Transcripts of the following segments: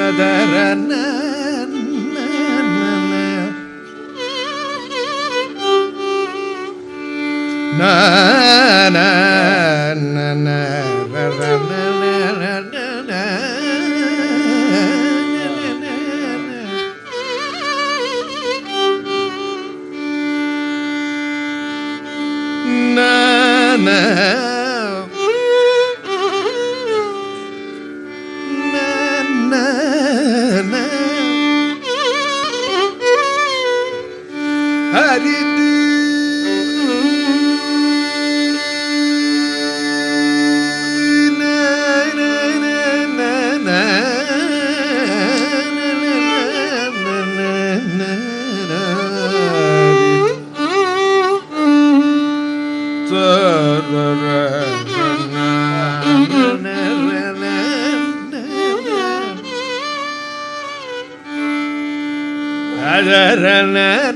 ಸದರನ na na na na na na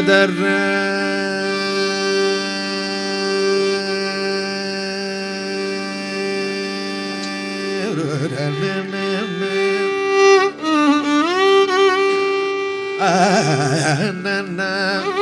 تذرأ na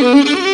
Mm-hmm.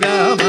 ಮಗ